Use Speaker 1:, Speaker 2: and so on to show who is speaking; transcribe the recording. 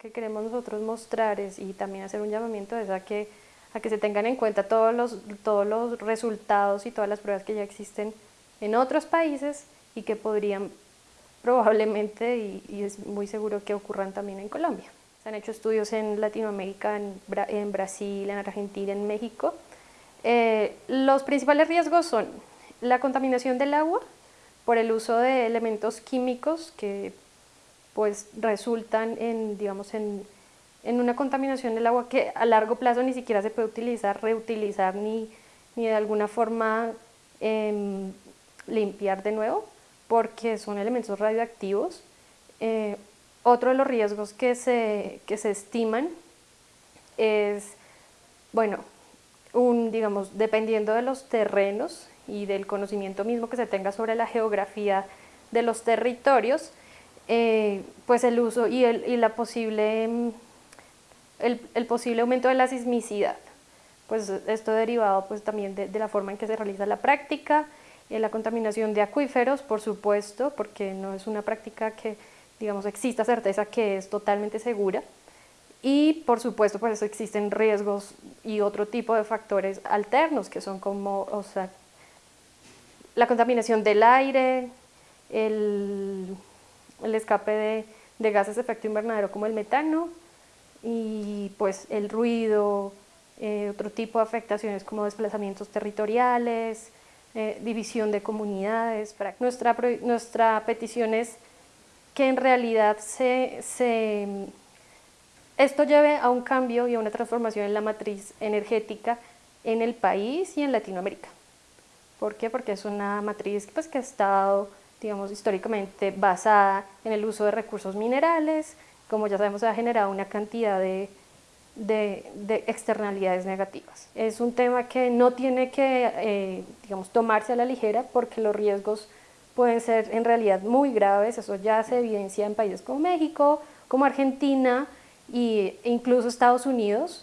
Speaker 1: que queremos nosotros mostrar es, y también hacer un llamamiento es a que, a que se tengan en cuenta todos los, todos los resultados y todas las pruebas que ya existen en otros países y que podrían probablemente, y, es muy seguro que ocurran también en Colombia. Se han hecho estudios en Latinoamérica, en, en Brasil, en Argentina, en México. Eh, los principales riesgos son la contaminación del agua por el uso de elementos químicos que pues resultan en, digamos, en, en una contaminación del agua que a largo plazo ni siquiera se puede utilizar, reutilizar ni, ni de alguna forma em, limpiar de nuevo porque son elementos radioactivos. Eh, otro de los riesgos que se, que se estiman es, bueno, un, digamos, dependiendo de los terrenos y del conocimiento mismo que se tenga sobre la geografía de los territorios, eh, pues el uso y, el, y la posible, mm, el, el, posible aumento de la sismicidad. Pues esto derivado pues también de, de la forma en que se realiza la práctica, eh, la contaminación de acuíferos, por supuesto, porque no es una práctica que, digamos, exista certeza que es totalmente segura. Y, por supuesto, pues existen riesgos y otro tipo de factores alternos, que son como, o sea, la contaminación del aire, el, el escape de, gases de efecto invernadero como el metano y pues el ruido, eh, otro tipo de afectaciones como desplazamientos territoriales, eh, división de comunidades. Nuestra, nuestra petición es que en realidad se, se, esto lleve a un cambio y a una transformación en la matriz energética en el país y en Latinoamérica. ¿Por qué? Porque es una matriz pues, que ha estado, digamos, históricamente basada en el uso de recursos minerales, como ya sabemos ha generado una cantidad de, de, externalidades negativas. Es un tema que no tiene que, eh, digamos, tomarse a la ligera porque los riesgos pueden ser en realidad muy graves, eso ya se evidencia en países como México, como Argentina e incluso Estados Unidos.